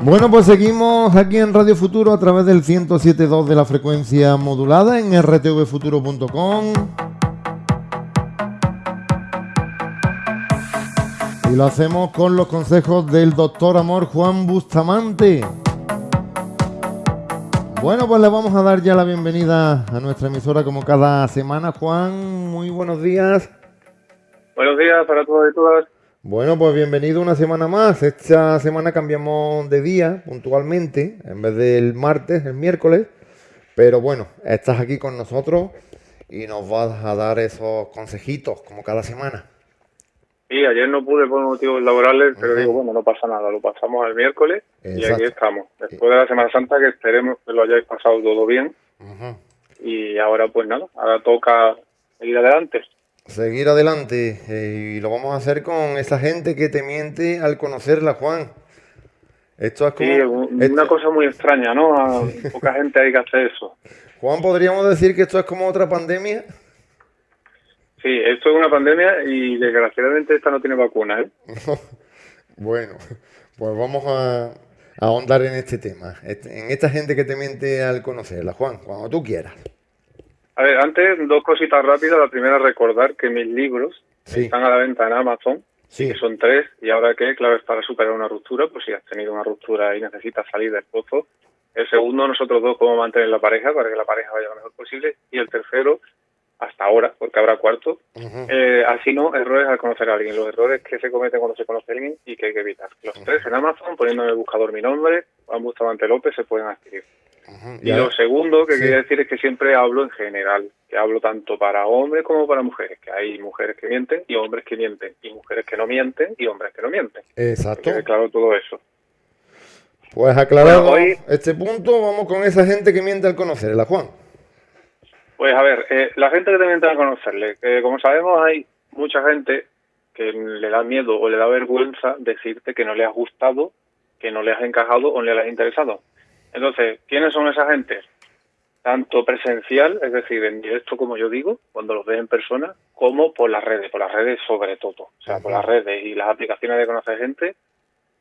Bueno, pues seguimos aquí en Radio Futuro a través del 107.2 de la frecuencia modulada en rtvfuturo.com. Y lo hacemos con los consejos del doctor Amor Juan Bustamante. Bueno, pues le vamos a dar ya la bienvenida a nuestra emisora como cada semana. Juan, muy buenos días. Buenos días para todos y todas. Bueno, pues bienvenido una semana más. Esta semana cambiamos de día puntualmente, en vez del martes, el miércoles. Pero bueno, estás aquí con nosotros y nos vas a dar esos consejitos como cada semana. Sí, ayer no pude por motivos laborales, pero digo, bueno, no pasa nada, lo pasamos al miércoles y aquí estamos. Después de la Semana Santa, que esperemos que lo hayáis pasado todo bien. Y ahora, pues nada, ahora toca seguir adelante seguir adelante eh, y lo vamos a hacer con esa gente que te miente al conocerla, Juan. Esto es como... una cosa muy extraña, ¿no? A poca gente hay que hacer eso. Juan, ¿podríamos decir que esto es como otra pandemia? Sí, esto es una pandemia y desgraciadamente esta no tiene vacuna, ¿eh? bueno, pues vamos a, a ahondar en este tema, en esta gente que te miente al conocerla, Juan, cuando tú quieras. A ver, antes dos cositas rápidas. La primera, recordar que mis libros están a la venta en Amazon, sí. que son tres, y ahora que claves para superar una ruptura, pues si has tenido una ruptura y necesitas salir del pozo. El segundo, nosotros dos, cómo mantener la pareja para que la pareja vaya lo mejor posible. Y el tercero, hasta ahora, porque habrá cuarto, eh, así no, errores al conocer a alguien, los errores que se cometen cuando se conoce a alguien y que hay que evitar. Los tres en Amazon, poniendo en el buscador mi nombre, Juan Bustamante López, se pueden adquirir. Y lo segundo que quería decir es que siempre hablo en general, que hablo tanto para hombres como para mujeres, que hay mujeres que mienten y hombres que mienten, y mujeres que no mienten y hombres que no mienten. Exacto. claro todo eso. Pues aclarado hoy, este punto, vamos con esa gente que miente al conocerla, Juan. Pues a ver, eh, la gente que te miente al conocerle, como sabemos hay mucha gente que le da miedo o le da vergüenza decirte que no le has gustado, que no le has encajado o no le has interesado. Entonces, ¿quiénes son esa gente? Tanto presencial, es decir, en directo, como yo digo, cuando los ves en persona, como por las redes, por las redes sobre todo. O sea, por las redes y las aplicaciones de conocer gente,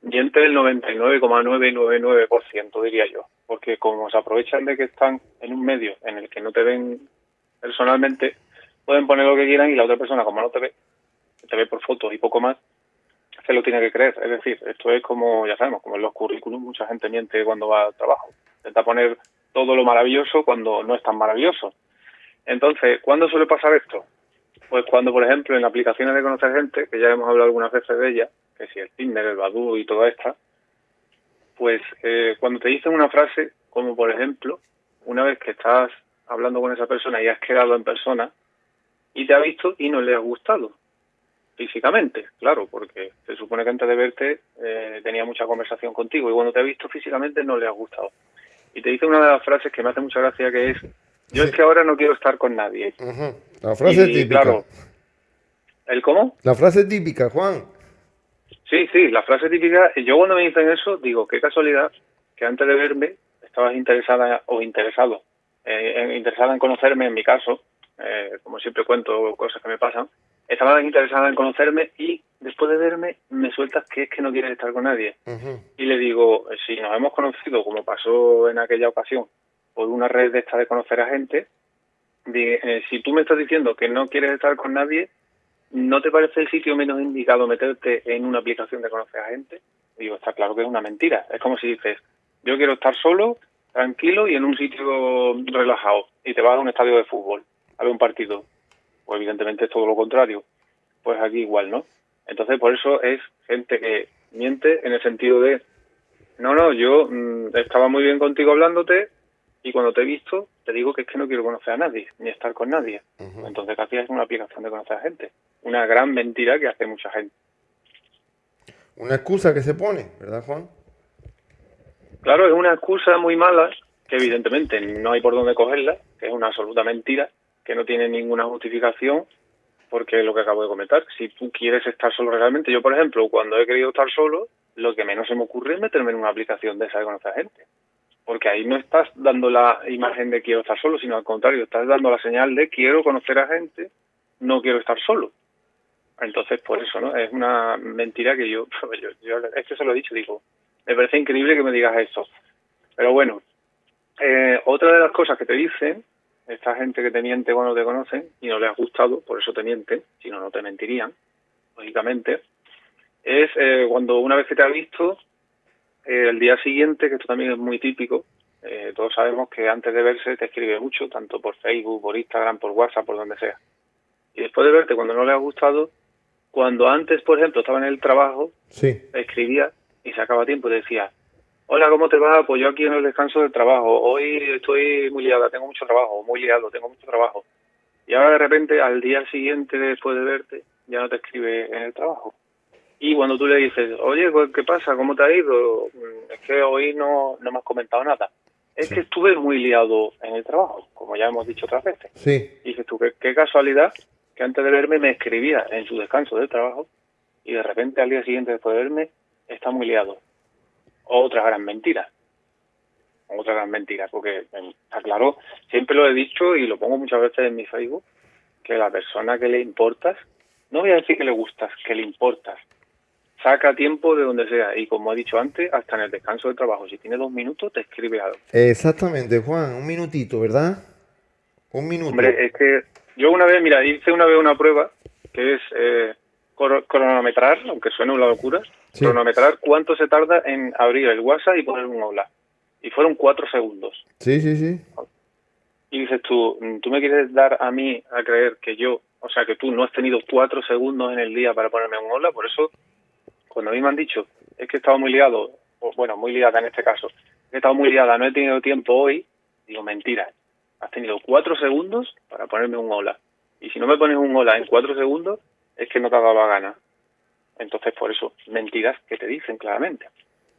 y entre el 99,999%, diría yo. Porque como se aprovechan de que están en un medio en el que no te ven personalmente, pueden poner lo que quieran y la otra persona, como no te ve, te ve por fotos y poco más, se lo tiene que creer. Es decir, esto es como, ya sabemos, como en los currículums, mucha gente miente cuando va al trabajo. Intenta poner todo lo maravilloso cuando no es tan maravilloso. Entonces, ¿cuándo suele pasar esto? Pues cuando, por ejemplo, en aplicaciones de conocer gente, que ya hemos hablado algunas veces de ellas, que si el Tinder, el Badoo y toda esta, pues eh, cuando te dicen una frase, como por ejemplo, una vez que estás hablando con esa persona y has quedado en persona y te ha visto y no le ha gustado, físicamente, claro, porque se supone que antes de verte eh, tenía mucha conversación contigo y cuando te ha visto físicamente no le ha gustado. Y te dice una de las frases que me hace mucha gracia que es, yo es que ahora no quiero estar con nadie. La frase típica. Claro, ¿El cómo? La frase típica, Juan. Sí, sí, la frase típica. Yo cuando me dicen eso, digo, qué casualidad que antes de verme estabas interesada o interesado, eh, interesada en conocerme, en mi caso, eh, como siempre cuento cosas que me pasan, estaba interesada en conocerme y después de verme me sueltas que es que no quieres estar con nadie. Y le digo, si nos hemos conocido, como pasó en aquella ocasión, por una red de esta de conocer a gente, eh, si tú me estás diciendo que no quieres estar con nadie, ¿no te parece el sitio menos indicado meterte en una aplicación de conocer a gente? Digo, está claro que es una mentira. Es como si dices, yo quiero estar solo, tranquilo y en un sitio relajado, y te vas a un estadio de fútbol a ver un partido pues evidentemente es todo lo contrario. Pues aquí igual, ¿no? Entonces, por eso es gente que miente en el sentido de, no, no, yo mm, estaba muy bien contigo hablándote y cuando te he visto te digo que es que no quiero conocer a nadie, ni estar con nadie. Entonces, casi es una aplicación de conocer a gente. Una gran mentira que hace mucha gente. Una excusa que se pone, ¿verdad, Juan? Claro, es una excusa muy mala, que evidentemente no hay por dónde cogerla, que es una absoluta mentira, que no tiene ninguna justificación, porque es lo que acabo de comentar. Si tú quieres estar solo realmente, yo por ejemplo, cuando he querido estar solo, lo que menos se me ocurre es meterme en una aplicación de esa de conocer gente. Porque ahí no estás dando la imagen de quiero estar solo, sino al contrario, estás dando la señal de quiero conocer a gente, no quiero estar solo. Entonces, por eso, ¿no? Es una mentira que yo, yo, es que se lo he dicho, digo, me parece increíble que me digas eso. Pero bueno, eh, otra de las cosas que te dicen, esta gente que te miente cuando te conocen y no les ha gustado, por eso te mienten, si no, no te mentirían, lógicamente, es eh, cuando una vez que te ha visto, eh, el día siguiente, que esto también es muy típico, eh, todos sabemos que antes de verse te escribe mucho, tanto por Facebook, por Instagram, por WhatsApp, por donde sea. Y después de verte, cuando no le ha gustado, cuando antes, por ejemplo, estaba en el trabajo, Sí. escribía y sacaba tiempo y decía, hola, ¿cómo te va? Pues yo aquí en el descanso del trabajo, hoy estoy muy liada, tengo mucho trabajo, muy liado, tengo mucho trabajo. Y ahora de repente, al día siguiente, después de verte, ya no te escribe en el trabajo. Y cuando tú le dices, oye, pues, ¿qué pasa? ¿Cómo te ha ido? Mm, Es que hoy no, no me has comentado nada. Es Sí. que estuve muy liado en el trabajo, como ya hemos dicho otras veces. Sí. Y dices tú, qué, qué casualidad que antes de verme me escribía en su descanso del trabajo y de repente al día siguiente después de verme está muy liado. Otra gran mentira. Otra gran mentira, porque eh, está claro, siempre lo he dicho y lo pongo muchas veces en mi Facebook, que la persona que le importas, no voy a decir que le gustas, que le importas, saca tiempo de donde sea y como he dicho antes, hasta en el descanso del trabajo, si tiene dos minutos te escribe algo. Exactamente, Juan. Un minutito, ¿verdad? Un minuto. Hombre, es que yo una vez, mira, hice una vez una prueba que es eh, cronometrar, aunque suene una locura, Sí. cronometrar cuánto se tarda en abrir el WhatsApp y poner un hola. Y fueron cuatro segundos. Sí, sí, sí. Y dices tú, tú me quieres dar a mí a creer que yo, o sea, que tú no has tenido cuatro segundos en el día para ponerme un hola, por eso, cuando a mí me han dicho, es que he estado muy liado, o bueno, muy liada en este caso, he estado muy liada, no he tenido tiempo hoy, digo, mentira, has tenido cuatro segundos para ponerme un hola. Y si no me pones un hola en cuatro segundos, es que no te ha dado la gana. Entonces, por eso, mentiras que te dicen claramente.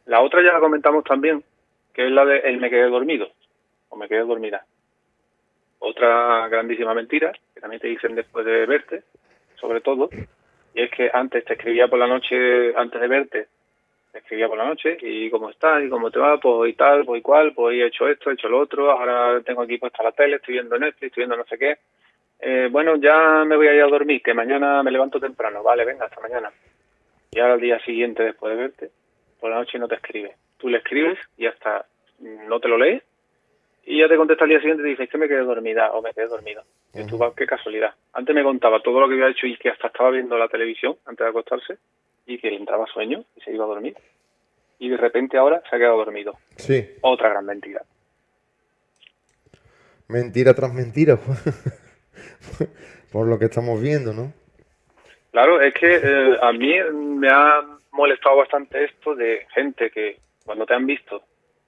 La otra ya la comentamos también, que es la de el me quedé dormido, o me quedé dormida. Otra grandísima mentira, que también te dicen después de verte, sobre todo, y es que antes te escribía por la noche, antes de verte, te escribía por la noche, y cómo estás, y cómo te va, pues y tal, pues y cual, pues he hecho esto, he hecho lo otro, ahora tengo aquí puesta la tele, estoy viendo Netflix, estoy viendo no sé qué. Eh, bueno, ya me voy a ir a dormir, que mañana me levanto temprano, vale, venga, hasta mañana. Y ahora al día siguiente, después de verte, por la noche no te escribe. Tú le escribes y hasta no te lo lees, y ya te contesta al día siguiente y te dice "Es que me quedé dormida o me quedé dormido. Y tú, "Va, qué casualidad. Antes me contaba todo lo que había hecho y que hasta estaba viendo la televisión antes de acostarse y que le entraba sueño y se iba a dormir. Y de repente ahora se ha quedado dormido. Sí. Otra gran mentira. Mentira tras mentira. Por lo que estamos viendo, ¿no? Claro, es que eh, a mí me ha molestado bastante esto de gente que cuando te han visto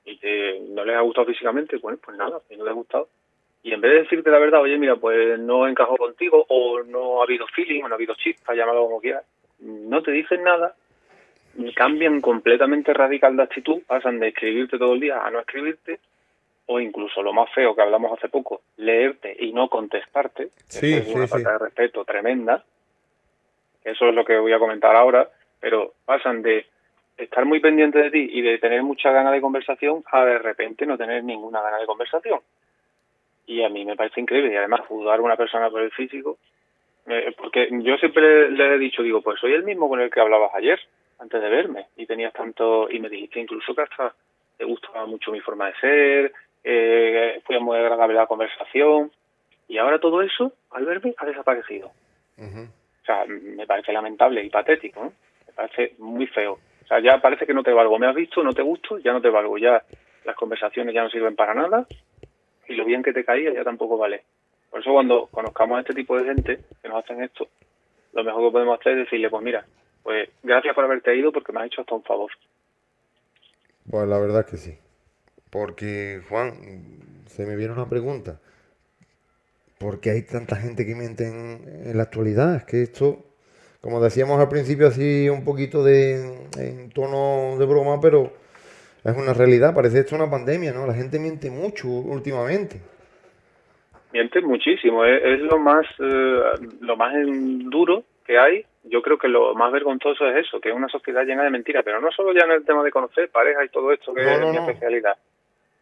y que no les ha gustado físicamente, bueno, pues nada, si no les ha gustado. Y en vez de decirte la verdad, oye, mira, pues no encajó contigo o no ha habido feeling o no ha habido chispa, llámalo como quieras, no te dicen nada, cambian completamente radical de actitud, pasan de escribirte todo el día a no escribirte, o incluso lo más feo que hablamos hace poco, leerte y no contestarte, Sí, es una sí. falta de respeto tremenda, eso es lo que voy a comentar ahora, pero pasan de estar muy pendiente de ti y de tener mucha gana de conversación a de repente no tener ninguna gana de conversación. Y a mí me parece increíble y además juzgar a una persona por el físico, eh, porque yo siempre le he dicho, digo, pues soy el mismo con el que hablabas ayer, antes de verme, y tenías tanto, y me dijiste incluso que hasta te gustaba mucho mi forma de ser, eh, fue muy agradable la conversación, y ahora todo eso, al verme, ha desaparecido. O sea, me parece lamentable y patético, ¿no? Me parece muy feo. O sea, ya parece que no te valgo. Me has visto, no te gusto, ya no te valgo. Ya las conversaciones ya no sirven para nada y lo bien que te caía ya tampoco vale. Por eso cuando conozcamos a este tipo de gente que nos hacen esto, lo mejor que podemos hacer es decirle, pues mira, pues gracias por haberte ido porque me has hecho hasta un favor. Pues la verdad que sí. Porque, Juan, se me viene una pregunta. ¿Por qué hay tanta gente que miente en, en la actualidad? Es que esto, como decíamos al principio, así un poquito de en tono de broma, pero es una realidad. Parece esto una pandemia, ¿no? La gente miente mucho últimamente. Mientes muchísimo, es, es lo más eh, lo más duro que hay. Yo creo que lo más vergonzoso es eso, que es una sociedad llena de mentiras, pero no solo ya en el tema de conocer pareja y todo esto, que No, es mi no.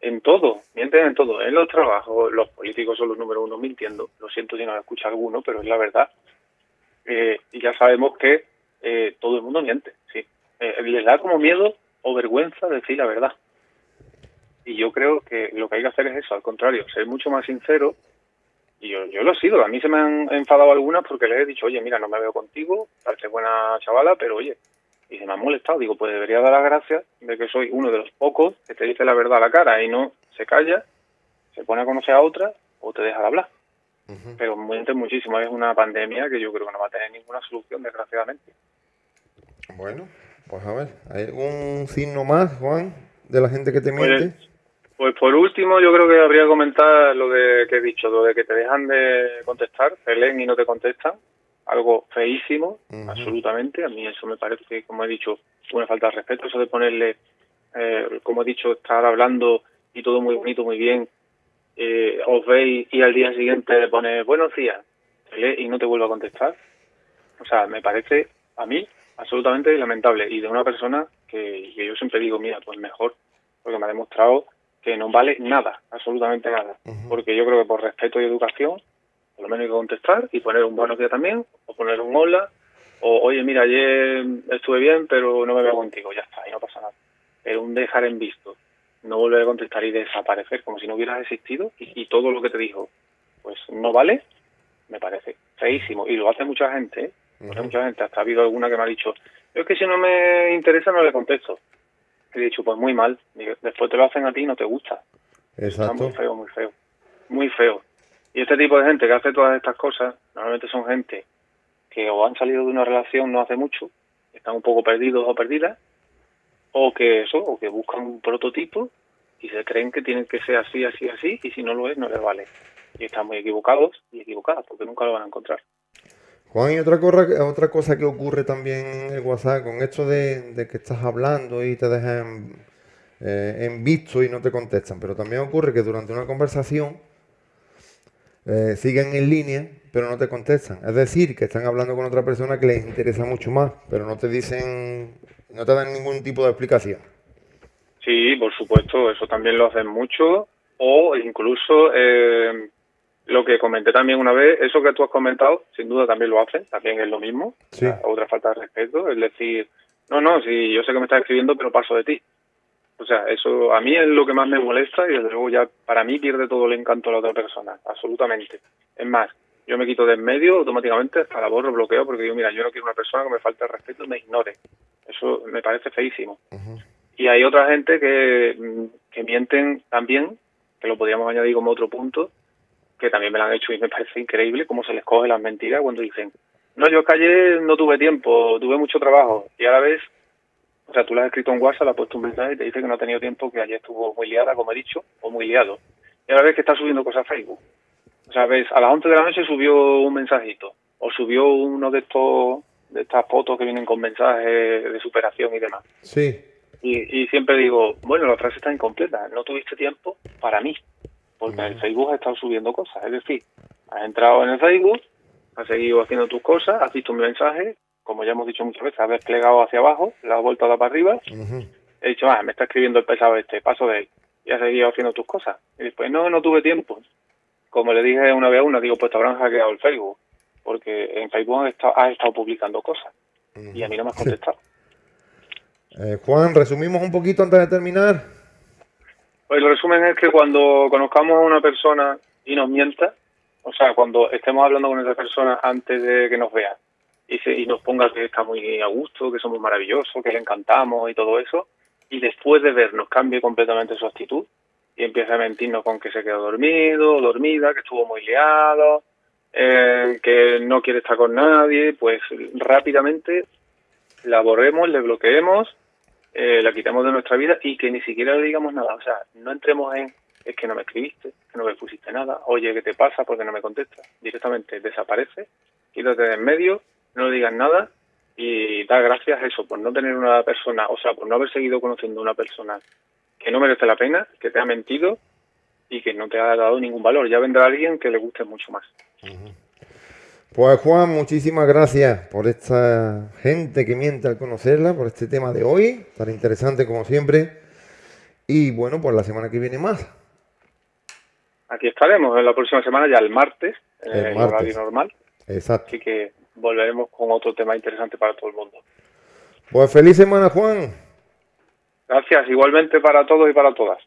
En todo, mienten en todo. En los trabajos, los políticos son los número uno mintiendo. Lo siento si no me escucha alguno, pero es la verdad. Eh, y ya sabemos que eh, todo el mundo miente, sí. Eh, les da como miedo o vergüenza decir la verdad. Y yo creo que lo que hay que hacer es eso, al contrario, ser mucho más sincero. Y yo, yo lo he sido, a mí se me han enfadado algunas porque les he dicho, oye, mira, no me veo contigo, parece buena chavala, pero oye, y se me ha molestado. Digo, pues debería dar las gracias de que soy uno de los pocos que te dice la verdad a la cara y no se calla, se pone a conocer a otra o te deja de hablar. Pero miente muchísimo, es una pandemia que yo creo que no va a tener ninguna solución, desgraciadamente. Bueno, pues a ver, ¿hay algún signo más, Juan, de la gente que te pues, miente? Pues, por último, yo creo que habría que comentar lo de que he dicho, lo de que te dejan de contestar, te leen y no te contestan algo feísimo, absolutamente. A mí eso me parece, como he dicho, una falta de respeto. Eso de ponerle, eh, como he dicho, estar hablando y todo muy bonito, muy bien, eh, os veis y al día siguiente le pone buenos días y no te vuelvo a contestar. O sea, me parece a mí absolutamente lamentable y de una persona que, yo siempre digo, mira, pues mejor, porque me ha demostrado que no vale nada, absolutamente nada. Porque yo creo que por respeto y educación por lo menos hay que contestar y poner un buenos días también, o poner un hola, o oye, mira, ayer estuve bien, pero no me veo contigo, ya está, y no pasa nada. Pero un dejar en visto, no volver a contestar y desaparecer como si no hubieras existido y, todo lo que te dijo, pues no vale, me parece feísimo. Y lo hace mucha gente, ¿eh? mucha gente, hasta ha habido alguna que me ha dicho, es que si no me interesa no le contesto. He dicho, pues muy mal, después te lo hacen a ti y no te gusta. Exacto. muy feo, muy feo. Muy feo. Y este tipo de gente que hace todas estas cosas, normalmente son gente que o han salido de una relación no hace mucho, están un poco perdidos o perdidas, o que eso, o que buscan un prototipo y se creen que tienen que ser así, así, así, y si no lo es, no les vale. Y están muy equivocados y equivocadas, porque nunca lo van a encontrar. Juan, y otra cosa, otra cosa que ocurre también en el WhatsApp, con esto de, que estás hablando y te dejan eh, en visto y no te contestan, pero también ocurre que durante una conversación eh, siguen en línea, pero no te contestan. Es decir, que están hablando con otra persona que les interesa mucho más, pero no te dicen, no te dan ningún tipo de explicación. Sí, por supuesto, eso también lo hacen mucho, o incluso eh, lo que comenté también una vez, eso que tú has comentado, sin duda también lo hacen, también es lo mismo, otra falta de respeto, es decir, no, no, si yo sé que me estás escribiendo, pero paso de ti. O sea, eso a mí es lo que más me molesta y desde luego ya para mí pierde todo el encanto a la otra persona, absolutamente. Es más, yo me quito de en medio automáticamente hasta la borro, bloqueo, porque digo, mira, yo no quiero una persona que me falte el respeto y me ignore. Eso me parece feísimo. Y hay otra gente que, mm, que mienten también, que lo podríamos añadir como otro punto, que también me lo han hecho y me parece increíble cómo se les coge las mentiras cuando dicen, no, yo callé, no tuve tiempo, tuve mucho trabajo. Y a la vez o sea, tú le has escrito en WhatsApp, le has puesto un mensaje y te dice que no ha tenido tiempo, que ayer estuvo muy liada, como he dicho, o muy liado. Y ahora ves que está subiendo cosas a Facebook. O sea, ves, a las 11 de la noche subió un mensajito, o subió uno de estos de estas fotos que vienen con mensajes de superación y demás. Sí. Y, siempre digo, bueno, la frase está incompleta, no tuviste tiempo para mí, porque en el Facebook has estado subiendo cosas. Es decir, has entrado en el Facebook, has seguido haciendo tus cosas, has visto mi mensaje como ya hemos dicho muchas veces, ha desplegado hacia abajo, la ha vuelto a dar para arriba. He dicho, ah, me está escribiendo el pesado este, paso de él. Y has seguido haciendo tus cosas. Y después, no, no tuve tiempo. Como le dije una vez a una, digo, pues te habrán hackeado el Facebook. Porque en Facebook has estado, estado publicando cosas. Y a mí no me has contestado. Eh, Juan, resumimos un poquito antes de terminar. Pues el resumen es que cuando conozcamos a una persona y nos mienta, o sea, cuando estemos hablando con esa persona antes de que nos vea, y, nos ponga que está muy a gusto, que somos maravillosos, que le encantamos y todo eso, y después de vernos cambie completamente su actitud y empieza a mentirnos con que se quedó dormido, dormida, que estuvo muy liado, eh, que no quiere estar con nadie, pues rápidamente la borremos, le bloqueemos, eh, la quitamos de nuestra vida y que ni siquiera le digamos nada. O sea, no entremos en es que no me escribiste, que no me pusiste nada, oye, ¿qué te pasa? porque no me contestas? Directamente desaparece, quítate de en medio no digan nada y da gracias a eso, por no tener una persona, o sea, por no haber seguido conociendo una persona que no merece la pena, que te ha mentido y que no te ha dado ningún valor. Ya vendrá alguien que le guste mucho más. Pues Juan, muchísimas gracias por esta gente que miente al conocerla, por este tema de hoy, tan interesante como siempre. Y bueno, pues la semana que viene más. Aquí estaremos en la próxima semana, ya el martes, en el, horario normal. Exacto. Así que volveremos con otro tema interesante para todo el mundo. Pues feliz semana, Juan. Gracias, igualmente para todos y para todas.